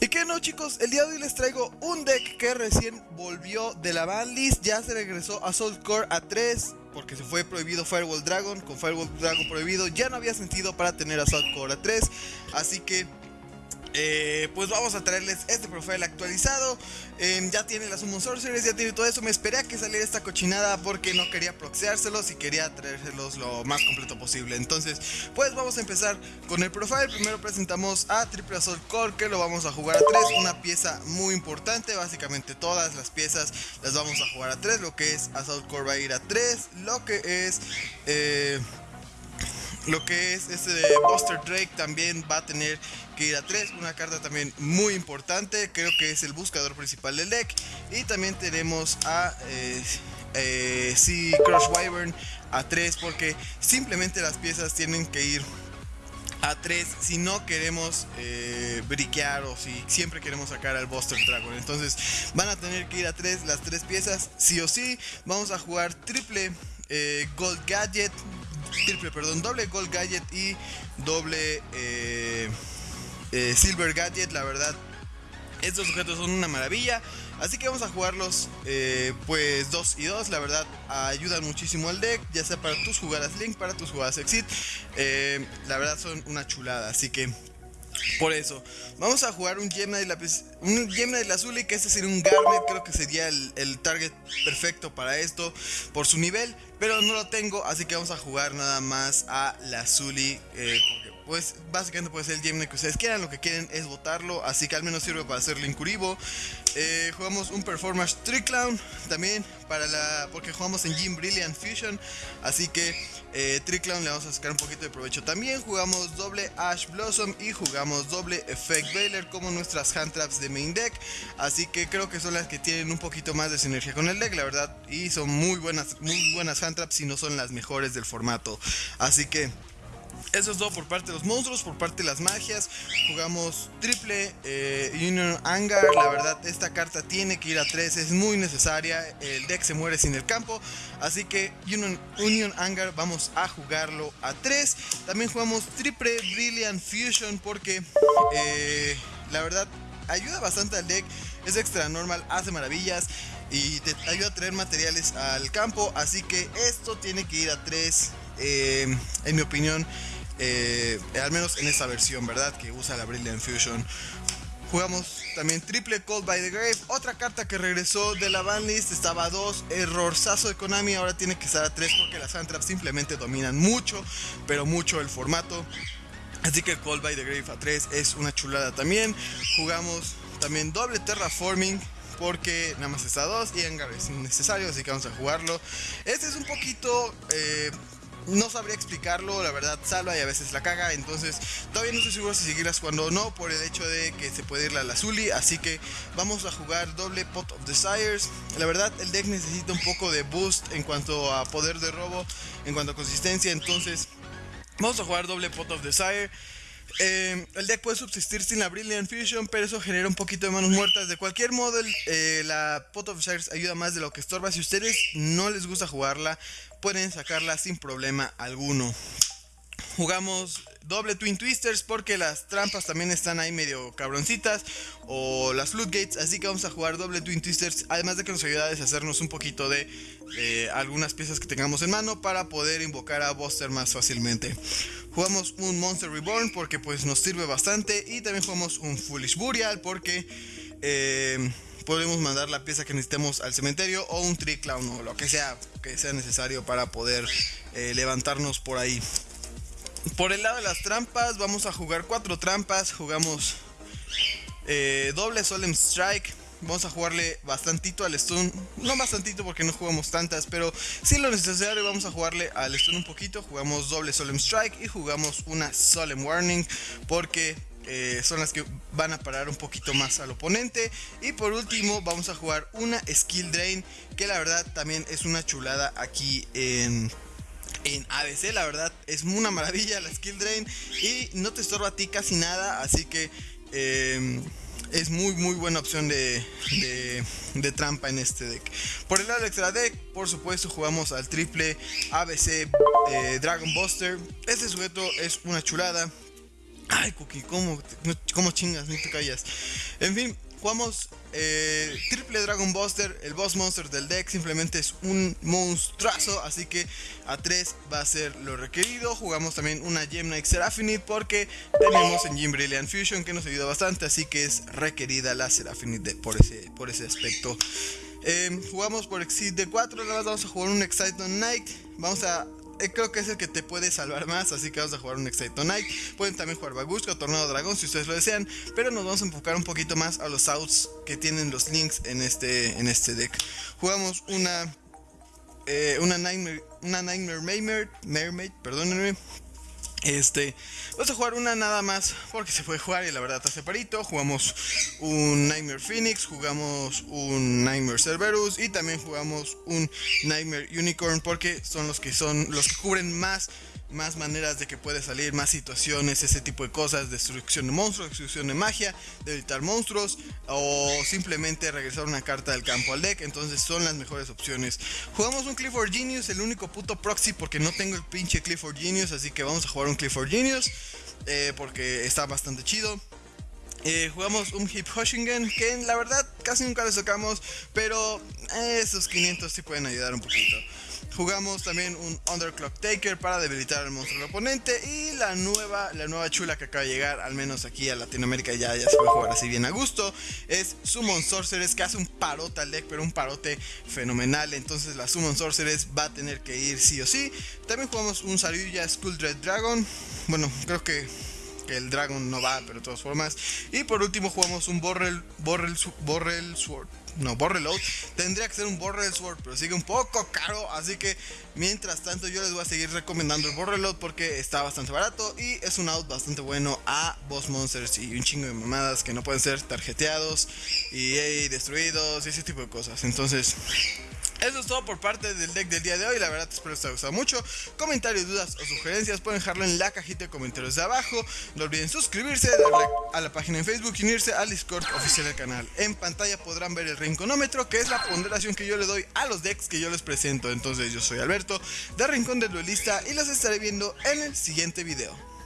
Y que no chicos, el día de hoy les traigo un deck que recién volvió de la banlist, ya se regresó a Soul Core a 3 porque se fue prohibido Firewall Dragon, con Firewall Dragon prohibido ya no había sentido para tener a Soul Core a 3, así que eh, pues vamos a traerles este profile actualizado. Em, ya tiene las Summon Sorcerers, ya tiene todo eso. Me esperé a que saliera esta cochinada porque no quería proxeárselos y quería traérselos lo más completo posible. Entonces, pues vamos a empezar con el profile. Primero presentamos a Triple Assault Core que lo vamos a jugar a 3. Una pieza muy importante. Básicamente todas las piezas las vamos a jugar a 3. Lo que es Assault Core va a ir a 3. Lo que es... Eh, lo que es este de Buster Drake también va a tener que ir a 3, una carta también muy importante, creo que es el buscador principal del deck. Y también tenemos a eh, eh Crush Wyvern a 3 porque simplemente las piezas tienen que ir a 3 si no queremos eh, briquear o si siempre queremos sacar al Buster Dragon. Entonces van a tener que ir a 3 las tres piezas, sí o sí. Vamos a jugar triple eh, Gold Gadget, triple, perdón, doble Gold Gadget y doble eh, eh, Silver Gadget, la verdad. Estos objetos son una maravilla. Así que vamos a jugarlos eh, pues 2 y 2. La verdad ayudan muchísimo al deck. Ya sea para tus jugadas Link, para tus jugadas Exit. la verdad son una chulada. Así que por eso, vamos a jugar un Gemna de la, un Gemna de la Azul y que este sería un Garnet, creo que sería el, target perfecto para esto por su nivel, pero no lo tengo, así que vamos a jugar nada más a la Zully, eh, pues básicamente puede ser el Gemna que ustedes quieran, lo que quieren es votarlo, asro que al menos sirve para hacerle incuribo. Eh, jugamos un Performance Trick Clown también para la porque jugamos en Gym Brilliant Fusion, así que eh, Clown le vamos a sacar un poquito de provecho también. Jugamos doble Ash Blossom y jugamos doble Effect Veiler como nuestras hand traps de main deck, así que creo que son las que tienen un poquito más de sinergia con el deck, la verdad, y son muy buenas, muy buenas hand traps y no son las mejores del formato, así que eso es todo por parte de los monstruos, por parte de las magias. Jugamos triple eh, Union Angar. La verdad, esta carta tiene que ir a 3, es muy necesaria. El deck se muere sin el campo. Así que Union, Union Angar vamos a jugarlo a 3. También jugamos triple Brilliant Fusion porque eh, la verdad ayuda bastante al deck. Es extra normal, hace maravillas y te ayuda a traer materiales al campo. Así que esto tiene que ir a 3. Eh, en mi opinión eh, al menos en esta versión, ¿verdad? Que usa la Brilliant Fusion. Jugamos también triple Cold by the Grave. Otra carta que regresó de la banlist. Estaba a 2. Errorzazo de Konami. Ahora tiene que estar a 3 porque las handtraps simplemente dominan mucho, pero mucho el formato. Así que Cold by the Grave a 3 es una chulada también. Jugamos también doble Terraforming porque nada más está a 2 y Engar es innecesario, así que vamos a jugarlo. Este es un poquito eh, no sabría explicarlo, la verdad salva y a veces la caga, entonces todavía no estoy seguro si seguirlas jugando o no por el hecho de que se puede ir la Lazuli, así que vamos a jugar doble Pot of Desires. La verdad el deck necesita un poco de boost en cuanto a poder de robo, en cuanto a consistencia, entonces vamos a jugar doble Pot of Desire. Eh, el deck puede subsistir sin la Brilliant Fusion, pero eso genera un poquito de manos muertas. De cualquier modo, eh, la Pot of Desires ayuda más de lo que estorba. Si ustedes no les gusta jugarla, pueden sacarla sin problema alguno. Jugamos doble Twin Twisters porque las trampas también están ahí medio cabroncitas o las Floodgates, así que vamos a jugar doble Twin Twisters, además de que nos ayuda a deshacernos un poquito de algunas piezas que tengamos en mano para poder invocar a Buster más fácilmente. Jugamos un Monster Reborn porque pues nos sirve bastante y también jugamos un Foolish Burial porque... Eh, podemos mandar la pieza que necesitemos al cementerio o un Tree Clown o lo que sea que sea necesario para poder eh, levantarnos por ahí. Por el lado de las trampas, vamos a jugar cuatro trampas. Jugamos eh, doble Solemn Strike. Vamos a jugarle bastantito al stun. No bastantito porque no jugamos tantas, pero si lo necesario vamos a jugarle al stun un poquito. Jugamos doble Solemn Strike y jugamos una Solemn Warning porque eh, son las que van a parar un poquito más al oponente. Y por último vamos a jugar una Skill Drain, que la verdad también es una chulada aquí en... En ABC la verdad es una maravilla la skill drain y no te estorba a ti casi nada, así que em, es muy muy buena opción de, de, trampa en este deck. Por el lado del extra deck, por supuesto jugamos al triple ABC eh, Dragon Buster. Este sujeto es una chulada, Ay, Cookie, ¿cómo, cómo chingas? No te callas. En fin, jugamos eh, Triple Dragon Buster. El boss monster del deck simplemente es un monstruazo. Así que a 3 va a ser lo requerido. Jugamos también una Gem Knight Seraphonite porque tenemos en Gym Brilliant Fusion que nos ayuda bastante. Así que es requerida la Seraphonite por, ese, por ese aspecto. Eh, jugamos por Exit de 4. Ahora vamos a jugar un Excitement Knight. Vamos a creo que es el que te puede salvar más, así que vamos a jugar un Excite Night. Pueden también jugar Bagushka o Tornado Dragón si ustedes lo desean, pero nos vamos a enfocar un poquito más a los outs que tienen los links en este, en este deck. Jugamos una, eh, una Nightmare, una Nightmare Mermaid, Mermaid, perdónenme, este, vamos a jugar una nada más porque se puede jugar y la verdad está separito. Jugamos un Nightmare Phoenix, jugamos un Nightmare Cerberus y también jugamos un Nightmare Unicorn porque son los que son los que cubren más más maneras de que puede salir, más situaciones, ese tipo de cosas, destrucción de monstruos, destrucción de magia, debilitar monstruos o simplemente regresar una carta del campo al deck, entonces son las mejores opciones. Jugamos un Clifford Genius, el único puto proxy porque no tengo el pinche Clifford Genius, así que vamos a jugar un Clifford Genius eh, porque está bastante chido. Eh, jugamos un Hip Hoshingen que la verdad casi nunca le sacamos, pero esos 500 sí pueden ayudar un poquito. Jugamos también un Underclock Taker para debilitar al monstruo del oponente. Y la nueva, la nueva chula que acaba de llegar, al menos aquí a Latinoamérica ya, ya se puede jugar así bien a gusto. Es Summon Sorceress, que hace un parote al deck, pero un parote fenomenal. Entonces la Summon Sorceress va a tener que ir sí o sí. También jugamos un Saryuya Skull Dread Dragon. Bueno, creo que el Dragon no va, pero de todas formas. Y por último jugamos un Borrel, Borrel, Borrel Sword. No, Borrel Out. Tendría que ser un Borrel Sword, pero sigue un poco caro. Así que mientras tanto yo les voy a seguir recomendando el Borrel Out porque está bastante barato. Y es un out bastante bueno a Boss Monsters y un chingo de mamadas que no pueden ser tarjeteados y destruidos y ese tipo de cosas. Entonces... Eso es todo por parte del deck del día de hoy. La verdad espero que os haya gustado mucho. Comentarios, dudas o sugerencias pueden dejarlo en la cajita de comentarios de abajo. No olviden suscribirse, darle a la página en Facebook y unirse al Discord oficial del canal. En pantalla podrán ver el rinconómetro, que es la ponderación que yo le doy a los decks que yo les presento. Entonces yo soy Alberto, de Rincón del Duelista y los estaré viendo en el siguiente video.